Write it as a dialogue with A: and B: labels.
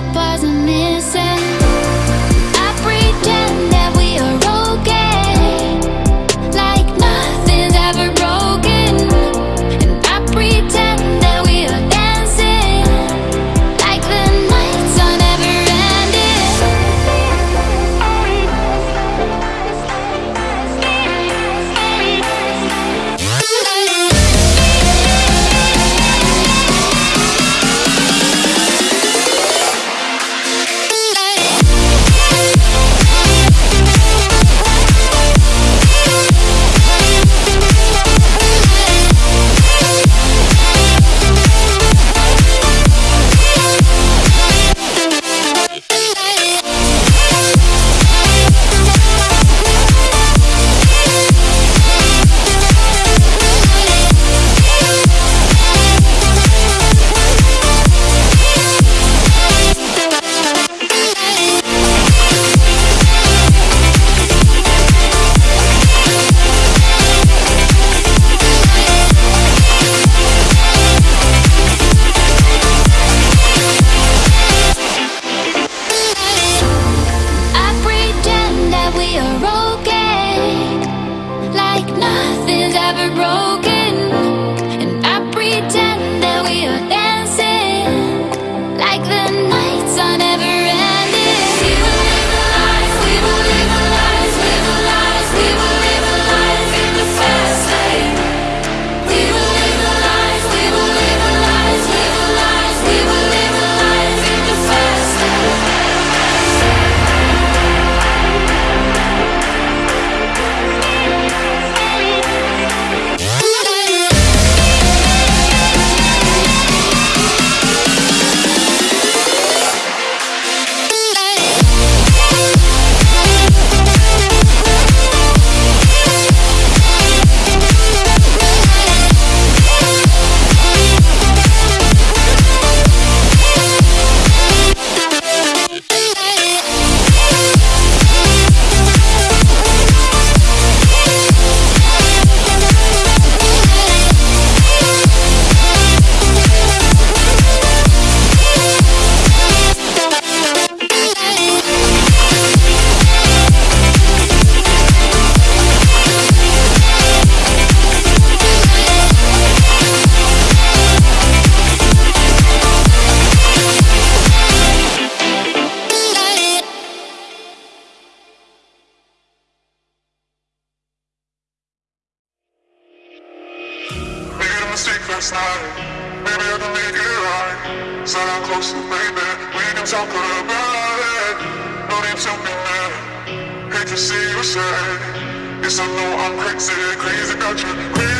A: it wasn't me Maybe I can make it right. Sit I'm close to baby. We can talk about it. No need to be mad. Hate to see you sad. Yes, I know I'm crazy, crazy about you, crazy.